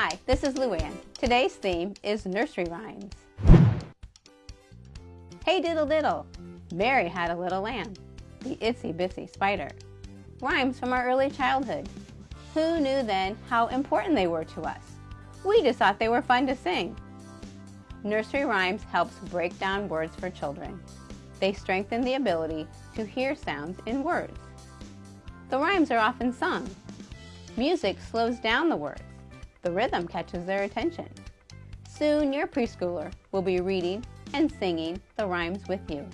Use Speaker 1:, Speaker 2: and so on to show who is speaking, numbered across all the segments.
Speaker 1: Hi, this is Luann. Today's theme is nursery rhymes. Hey diddle diddle, Mary had a little lamb, the itsy bitsy spider. Rhymes from our early childhood. Who knew then how important they were to us? We just thought they were fun to sing. Nursery rhymes helps break down words for children. They strengthen the ability to hear sounds in words. The rhymes are often sung. Music slows down the words. The rhythm catches their attention. Soon your preschooler will be reading and singing the rhymes with you.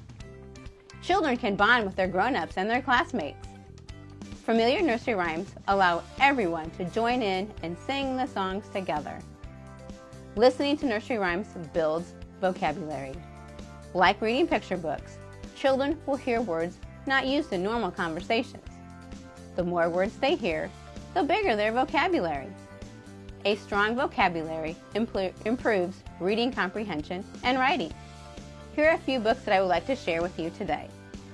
Speaker 1: Children can bond with their grown-ups and their classmates. Familiar nursery rhymes allow everyone to join in and sing the songs together. Listening to nursery rhymes builds vocabulary. Like reading picture books, children will hear words not used in normal conversations. The more words they hear, the bigger their vocabulary. A strong vocabulary improves reading comprehension and writing. Here are a few books that I would like to share with you today.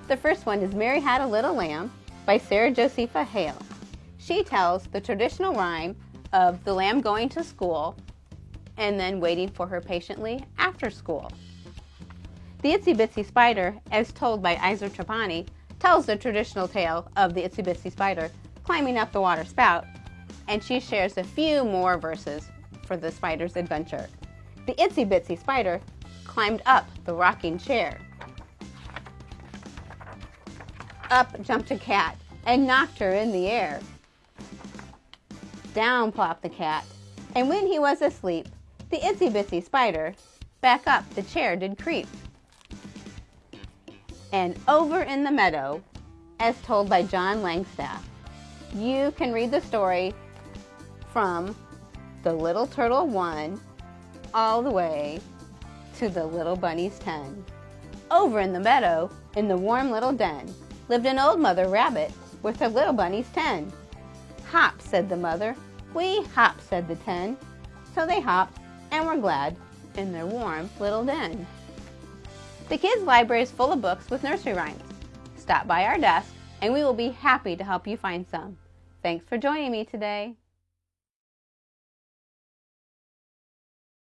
Speaker 1: The first one is Mary Had a Little Lamb by Sarah Josepha Hale. She tells the traditional rhyme of the lamb going to school and then waiting for her patiently after school. The Itsy Bitsy Spider, as told by Iza Trapani, tells the traditional tale of the Itsy Bitsy Spider climbing up the water spout, and she shares a few more verses for the spider's adventure. The Itsy Bitsy Spider climbed up the rocking chair. Up jumped a cat and knocked her in the air. Down plopped the cat, and when he was asleep, the itsy bitsy spider back up the chair did creep. And over in the meadow, as told by John Langstaff, you can read the story from the little turtle one all the way to the little bunny's ten. Over in the meadow, in the warm little den, lived an old mother rabbit with her little bunnies ten. Hop, said the mother. We hop, said the ten. So they hopped and were glad in their warm little den. The kids' library is full of books with nursery rhymes. Stop by our desk and we will be happy to help you find some. Thanks for joining me today.